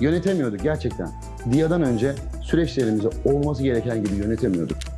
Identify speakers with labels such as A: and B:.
A: yönetemiyorduk gerçekten. DIA'dan önce süreçlerimizi olması gereken gibi yönetemiyorduk.